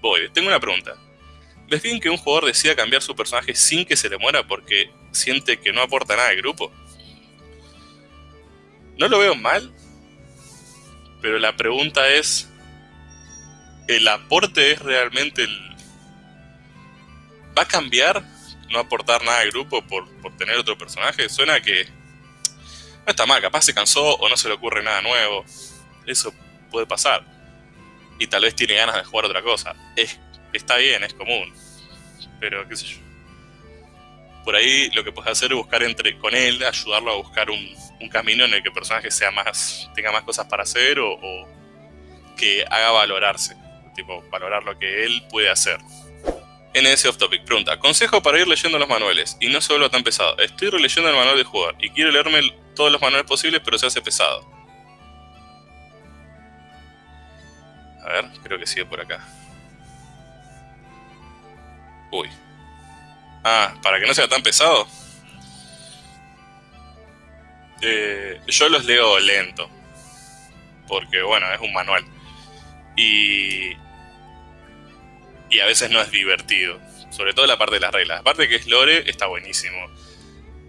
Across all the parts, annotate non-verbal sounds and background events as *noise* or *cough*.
voy. Tengo una pregunta. ¿Ves bien que un jugador decida cambiar su personaje sin que se le muera porque siente que no aporta nada al grupo? No lo veo mal, pero la pregunta es, ¿el aporte es realmente el... ¿Va a cambiar no aportar nada al grupo por, por tener otro personaje? Suena que... No está mal, capaz se cansó o no se le ocurre nada nuevo. Eso puede pasar. Y tal vez tiene ganas de jugar otra cosa. Es está bien, es común. Pero qué sé yo. Por ahí lo que puedes hacer es buscar entre con él, ayudarlo a buscar un, camino en el que el personaje sea más, tenga más cosas para hacer o, que haga valorarse. Tipo, valorar lo que él puede hacer. NS Off Topic pregunta, consejo para ir leyendo los manuales y no se vuelva tan pesado. Estoy releyendo el manual de jugador y quiero leerme todos los manuales posibles pero se hace pesado. A ver, creo que sigue por acá. Uy. Ah, para que no sea tan pesado. Eh, yo los leo lento. Porque, bueno, es un manual. Y... Y a veces no es divertido. Sobre todo la parte de las reglas. Aparte que es lore, está buenísimo.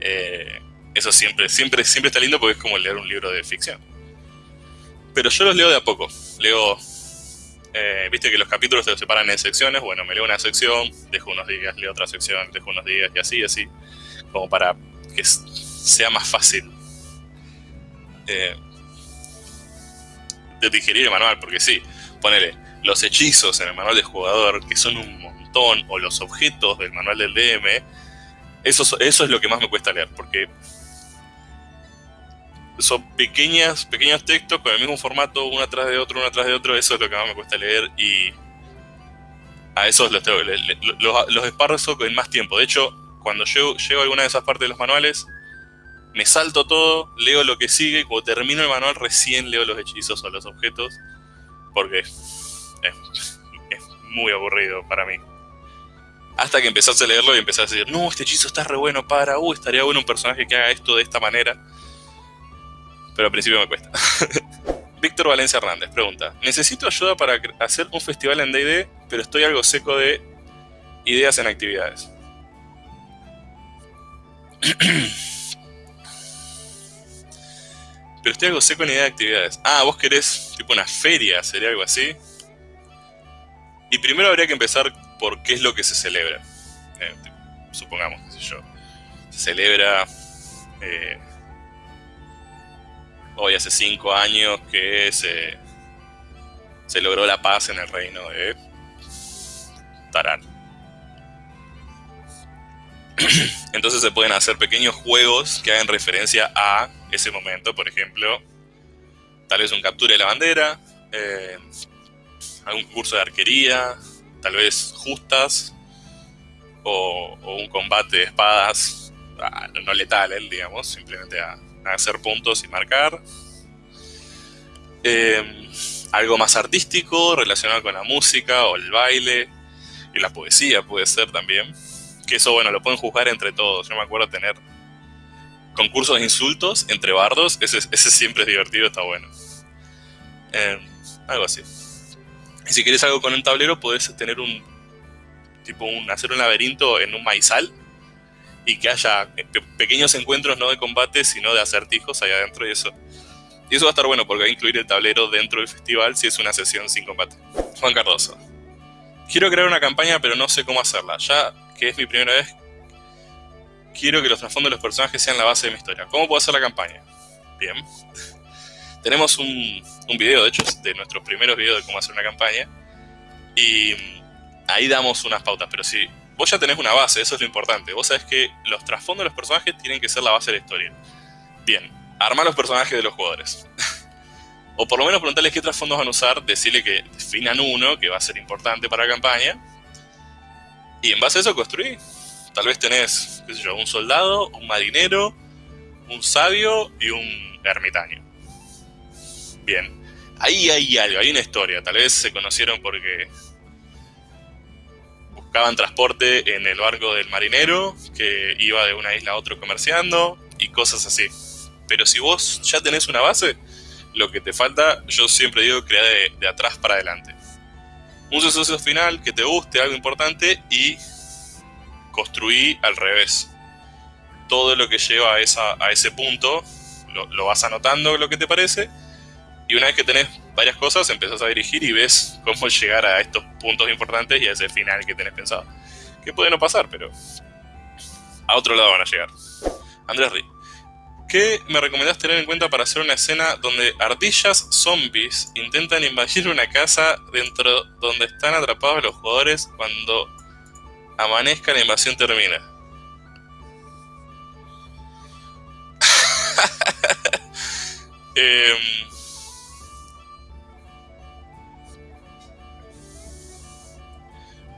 Eh, eso siempre, siempre, siempre está lindo porque es como leer un libro de ficción. Pero yo los leo de a poco. Leo eh, viste que los capítulos se separan en secciones, bueno, me leo una sección, dejo unos días, leo otra sección, dejo unos días y así, así, como para que sea más fácil eh, de digerir el manual, porque sí, ponele los hechizos en el manual del jugador, que son un montón, o los objetos del manual del DM, eso, eso es lo que más me cuesta leer, porque son pequeñas, pequeños textos con el mismo formato, uno atrás de otro, uno atrás de otro, eso es lo que más me cuesta leer y a esos los tengo, los, los esparzo en más tiempo. De hecho, cuando llego, llego a alguna de esas partes de los manuales, me salto todo, leo lo que sigue, y cuando termino el manual recién leo los hechizos o los objetos, porque es, muy aburrido para mí. Hasta que empezaste a leerlo y empezaste a decir, no, este hechizo está re bueno para, uh, estaría bueno un personaje que haga esto de esta manera pero al principio me cuesta. *laughs* Víctor Valencia Hernández pregunta, necesito ayuda para hacer un festival en D&D, pero estoy algo seco de ideas en actividades. *clears throat* pero estoy algo seco en ideas de actividades. Ah, vos querés tipo una feria, sería algo así. Y primero habría que empezar por qué es lo que se celebra. Eh, supongamos, qué sé yo. Se celebra eh, hoy hace cinco años que se, se logró la paz en el reino de Tarán. *clears throat* Entonces se pueden hacer pequeños juegos que hagan referencia a ese momento, por ejemplo, tal vez un captura de la bandera, eh, algún curso de arquería, tal vez justas, o, un combate de espadas, ah, no letal, digamos, simplemente a, hacer puntos y marcar. Eh, algo más artístico relacionado con la música o el baile y la poesía puede ser también. Que eso, bueno, lo pueden juzgar entre todos. Yo me acuerdo tener concursos de insultos entre bardos. Ese, ese siempre es divertido, está bueno. Eh, algo así. Y si quieres algo con un tablero, puedes tener un tipo un, hacer un laberinto en un maizal y que haya pequeños encuentros no de combate, sino de acertijos ahí adentro y eso. Y eso va a estar bueno porque va a incluir el tablero dentro del festival si es una sesión sin combate. Juan Cardoso. Quiero crear una campaña pero no sé cómo hacerla. Ya que es mi primera vez, quiero que los trasfondos de los personajes sean la base de mi historia. ¿Cómo puedo hacer la campaña? Bien. *laughs* Tenemos un, un video, de hecho, de nuestros primeros videos de cómo hacer una campaña. Y ahí damos unas pautas, pero si vos ya tenés una base, eso es lo importante. Vos sabés que los trasfondos de los personajes tienen que ser la base de la historia. Bien, arma los personajes de los jugadores. *laughs* o por lo menos preguntarles qué trasfondos van a usar, decirle que definan uno, que va a ser importante para la campaña. Y en base a eso construí. Tal vez tenés, qué sé yo, un soldado, un marinero, un sabio y un ermitaño. Bien, ahí hay algo, hay una historia. Tal vez se conocieron porque buscaban transporte en el barco del marinero, que iba de una isla a otra comerciando, y cosas así. Pero si vos ya tenés una base, lo que te falta, yo siempre digo, crea de, atrás para adelante. un suceso final que te guste, algo importante, y construí al revés. Todo lo que lleva a, ese punto lo, vas anotando lo que te parece, y una vez que tenés varias cosas, empezás a dirigir y ves cómo *laughs* llegar a estos puntos importantes y a ese final que tenés pensado. Que puede no pasar, pero a otro lado van a llegar. Andrés Ri. ¿Qué me recomendás tener en cuenta para hacer una escena donde ardillas zombies intentan invadir una casa dentro donde están atrapados los jugadores cuando amanezca la invasión termina? *laughs* eh,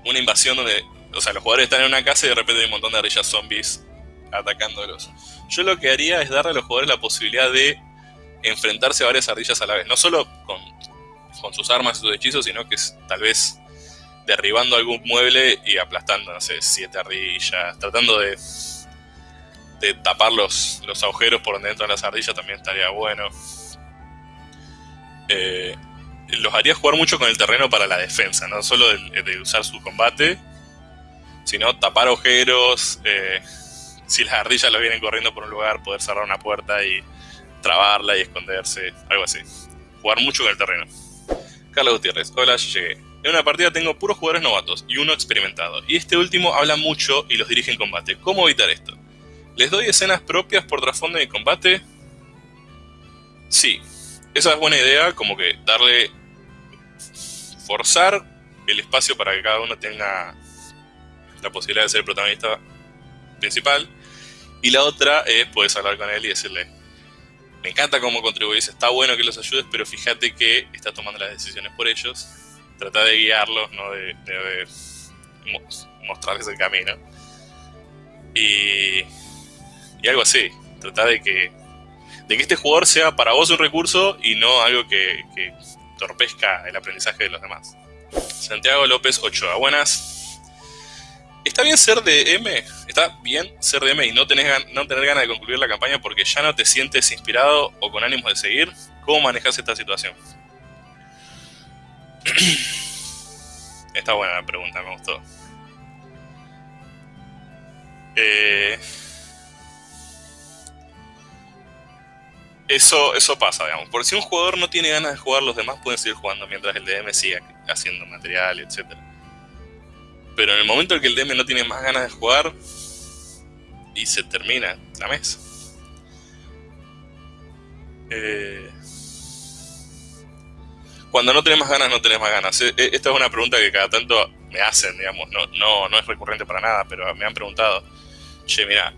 una invasión donde, o sea, los jugadores están en una casa y de repente hay un montón de ardillas zombies atacándolos. Yo lo que haría es darle a los jugadores la posibilidad de enfrentarse a varias ardillas a la vez. No solo con, sus armas y sus hechizos, sino que tal vez derribando algún mueble y aplastando, no sé, siete ardillas. Tratando de, de tapar los, los agujeros por donde entran las ardillas también estaría bueno. Eh, los haría jugar mucho con el terreno para la defensa, no solo de, usar su combate, sino tapar agujeros, eh, *laughs* si las ardillas lo vienen corriendo por un lugar, poder cerrar una puerta y trabarla y esconderse, algo así. Jugar mucho con el terreno. Carlos Gutiérrez, hola, llegué. En una partida tengo puros jugadores novatos y uno experimentado, y este último habla mucho y los dirige en combate. ¿Cómo evitar esto? ¿Les doy escenas propias por trasfondo de combate? Sí, esa es buena idea, como que darle forzar el espacio para que cada uno tenga la posibilidad de ser el protagonista principal. Y la otra es, puedes hablar con él y decirle, me encanta cómo contribuís, está bueno que los ayudes, pero fíjate que estás tomando las decisiones por ellos. Trata de guiarlos, no de, mostrarles el camino. Y, y algo así. Trata de que, de que este jugador sea para vos un recurso y no algo que, que torpezca el aprendizaje de los demás. Santiago López Ochoa, buenas. ¿Está bien ser de? ¿Está bien ser de y no, tenés tener ganas de concluir la campaña porque ya no te sientes inspirado o con ánimo de seguir? ¿Cómo manejas esta situación? *clears throat* Está buena la pregunta, me gustó. Eh, eso, eso pasa, digamos. Por si un jugador no tiene ganas de jugar, los demás pueden seguir jugando mientras el DM siga haciendo material, etc. Pero en el momento en que el DM no tiene más ganas de jugar, y se termina la mesa. Eh, cuando no tenés más ganas, no tenés más ganas. Eh, eh, esta es una pregunta que cada tanto me hacen, digamos. No, no, no es recurrente para nada, pero me han preguntado. Che, mira,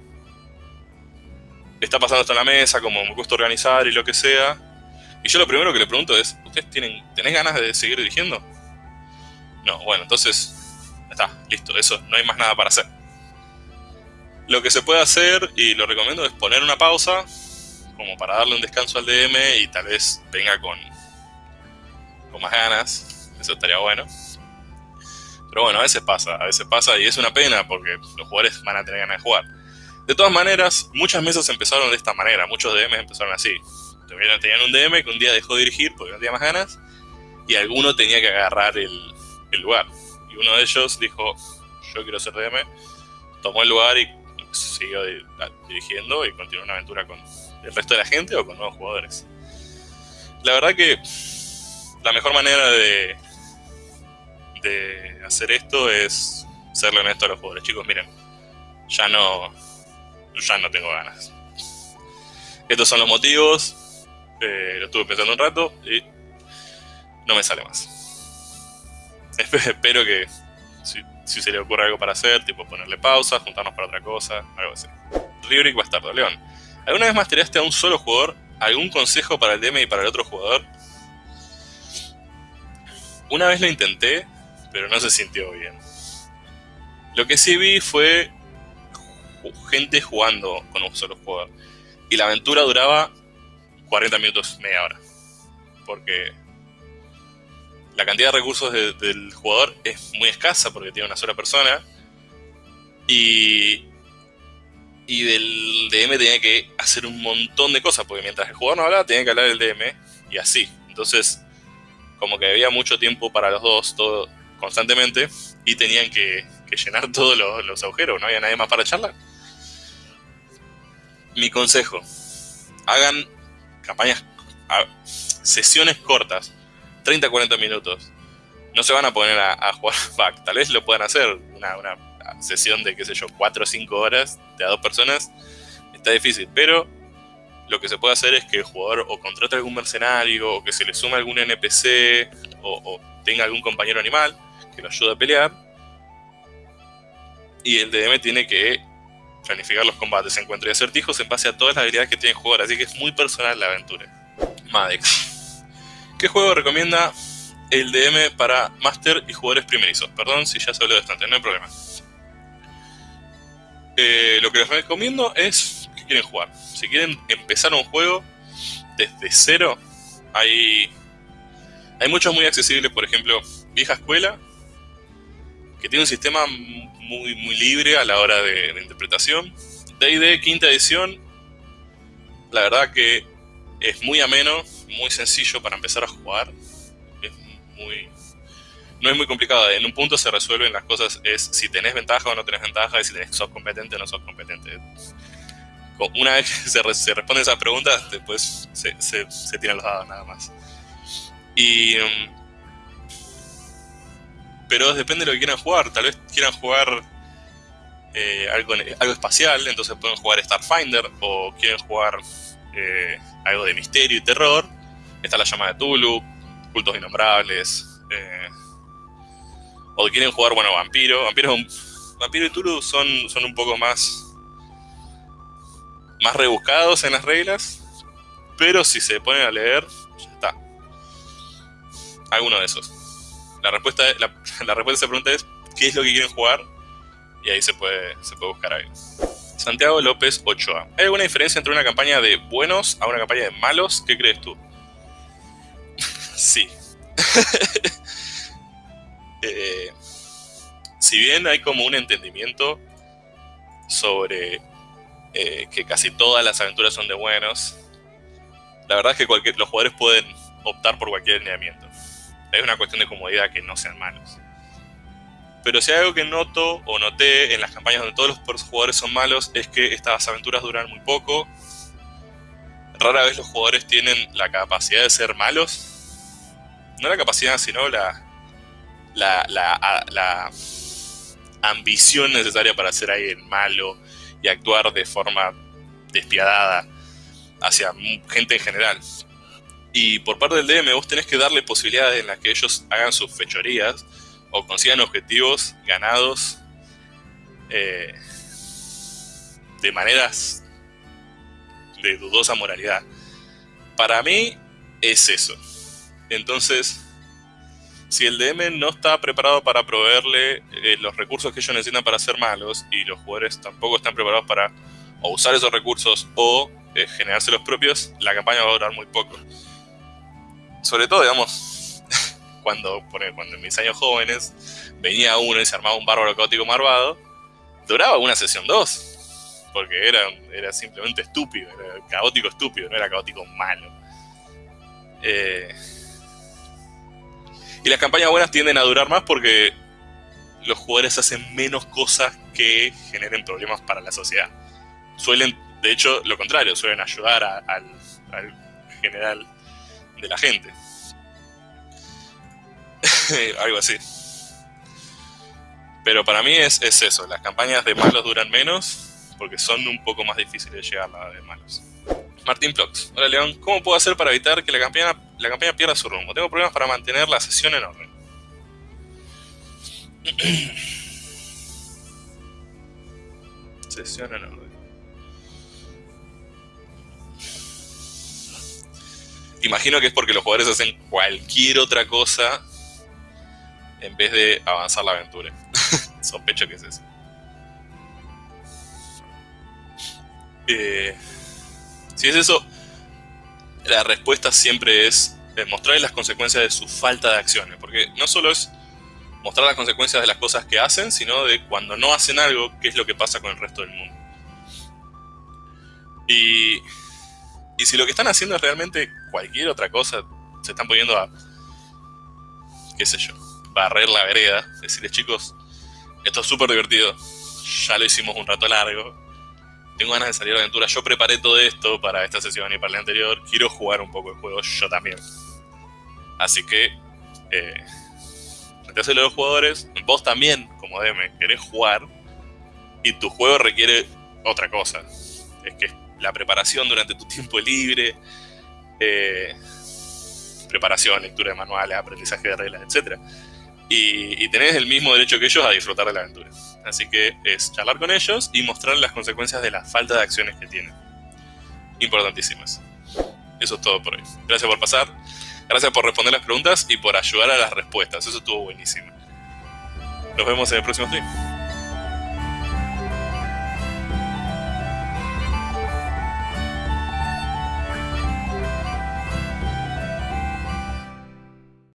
está pasando esto en la mesa, como me gusta organizar y lo que sea. Y yo lo primero que le pregunto es, ¿ustedes tienen, tenés ganas de seguir dirigiendo? No, bueno, entonces, está, listo, eso, no hay más nada para hacer. Lo que se puede hacer, y lo recomiendo, es poner una pausa, como para darle un descanso al DM y tal vez venga con, con más ganas, eso estaría bueno. Pero bueno, a veces pasa, a veces pasa y es una pena porque los jugadores van a tener ganas de jugar. De todas maneras, muchas mesas empezaron de esta manera, muchos DMs empezaron así. Tenían un DM que un día dejó de dirigir porque no tenía más ganas y alguno tenía que agarrar el, lugar. Y uno de ellos dijo, yo quiero ser DM, tomó el lugar y siguió dirigiendo y continuó una aventura con el resto de la gente o con nuevos jugadores. La verdad que la mejor manera de, de hacer esto es serle honesto a los jugadores. Chicos, miren, ya no, ya no tengo ganas. Estos son los motivos. Eh, lo estuve pensando un rato y no me sale más. *laughs* Espero que si, se le ocurre algo para hacer, tipo ponerle pausa, juntarnos para otra cosa, algo así. Rioric Bastardo, León. ¿Alguna vez mastereaste a un solo jugador? ¿Algún consejo para el DM y para el otro jugador? Una vez lo intenté, pero no se sintió bien. Lo que sí vi fue gente jugando con un solo jugador. Y la aventura duraba 40 minutos, media hora. Porque la cantidad de recursos del jugador es muy escasa porque tiene una sola persona. Y, y del DM tenía que hacer un montón de cosas, porque mientras el jugador no hablaba, tenía que hablar el DM y así. Entonces, como que había mucho tiempo para los dos, todo constantemente y tenían que, llenar *laughs* todos los, agujeros, no había nadie más para charlar. Mi consejo, hagan campañas, sesiones cortas, 30-40 minutos. No se van a poner a, jugar *laughs* back, tal vez lo puedan hacer, una, sesión de, qué sé yo, 4 o 5 horas de a dos personas, está difícil, pero lo que se puede hacer es que el jugador o contrate algún mercenario, o que se le sume algún NPC, o, tenga algún compañero animal que lo ayude a pelear. Y el DM tiene que planificar los combates, encuentre acertijos en base a todas las habilidades que tiene el jugador, así que es muy personal la aventura. Madex. ¿Qué juego recomienda el DM para Master y jugadores primerizos? Perdón si ya se habló de esto antes, no hay problema. Eh, lo que les recomiendo es que quieren jugar. Si quieren empezar un juego desde cero, hay, hay muchos muy accesibles, por ejemplo, Vieja Escuela, que tiene un sistema muy, muy libre a la hora de, de interpretación. D&D quinta edición, la verdad que es muy ameno, muy sencillo para empezar a jugar. Es muy, no es muy complicado. En un punto se resuelven las cosas, es si tenés ventaja o no tenés ventaja, y si tenés, sos competente o no sos competente. Una vez que se, se responden esas preguntas, después se, se, tiran los dados nada más. Y... Pero depende de lo que quieran jugar. Tal vez quieran jugar eh, algo, algo espacial, entonces pueden jugar Starfinder, o quieren jugar eh, algo de misterio y terror. Está la llama de Tulu, cultos innombrables. Eh, o quieren jugar, bueno, Vampiro. Vampiro, Vampiro y Tulu son, son un poco más, más rebuscados en las reglas. Pero si se ponen a leer, ya está. Alguno de esos. La respuesta, *laughs* la, respuesta a esa pregunta es, ¿qué es lo que quieren jugar? Y ahí se puede, se puede buscar algo. Santiago López Ochoa. ¿Hay alguna diferencia entre una campaña de buenos a una campaña de malos? ¿Qué crees tú? *laughs* sí. *laughs* Eh, si bien hay como un entendimiento sobre eh, que casi todas las aventuras son de buenos, la verdad es que los jugadores pueden optar por cualquier alineamiento. Es una cuestión de comodidad que no sean malos. Pero si hay algo que noto o noté en las campañas donde todos los jugadores son malos es que estas aventuras duran muy poco. Rara vez los jugadores tienen la capacidad de ser malos. No la capacidad, sino la, la, la, ambición necesaria para ser alguien malo y actuar de forma despiadada hacia gente en general. Y por parte del DM vos tenés que darle posibilidades en las que ellos hagan sus fechorías o consigan objetivos ganados eh, de maneras de dudosa moralidad. Para mí es eso. Entonces, si el DM no está preparado para proveerle eh, los recursos que ellos necesitan para ser malos y los jugadores tampoco están preparados para o usar esos recursos o eh, generarse los propios, la campaña va a durar muy poco. Sobre todo, digamos, *laughs* cuando, cuando en mis años jóvenes venía uno y se armaba un bárbaro caótico marvado, duraba una sesión dos. Porque era, era simplemente estúpido, era caótico estúpido, no era caótico malo. Eh, y las campañas buenas tienden a durar más porque los jugadores hacen menos cosas que generen problemas para la sociedad. Suelen, de hecho, lo contrario, suelen ayudar al general de la gente. *laughs* algo así. Pero para mí es, eso, las campañas de malos duran menos porque son un poco más difíciles de llegar a de malos. Martín Plox. Hola León, ¿cómo puedo hacer para evitar que la campaña, la campaña pierda su rumbo? Tengo problemas para mantener la sesión en orden. *clears throat* sesión en orden. Imagino que es porque los jugadores hacen cualquier otra cosa en vez de avanzar la aventura. *laughs* Sospecho que es eso. Eh, si es eso, la respuesta siempre es mostrarles las consecuencias de su falta de acciones. Porque no solo es mostrar las consecuencias de las cosas que hacen, sino de cuando no hacen algo, qué es lo que pasa con el resto del mundo. Y, y si lo que están haciendo es realmente cualquier otra cosa, se están poniendo a, qué sé yo, barrer la vereda, decirles chicos, esto es súper divertido, ya lo hicimos un rato largo, tengo ganas de salir a la aventura, yo preparé todo esto para esta sesión y para la anterior, quiero jugar un poco el juego yo también. Así que, eh, a los jugadores, vos también, como DM, querés jugar y tu juego requiere otra cosa. Es que la preparación durante tu tiempo libre, eh, preparación, lectura de manuales, aprendizaje de reglas, etc. Y, tenés el mismo derecho que ellos a disfrutar de la aventura. Así que es charlar con ellos y mostrar las consecuencias de la falta de acciones que tienen. Importantísimas. Eso es todo por hoy. Gracias por pasar. Gracias por responder las preguntas y por ayudar a las respuestas. Eso estuvo buenísimo. Nos vemos en el próximo stream.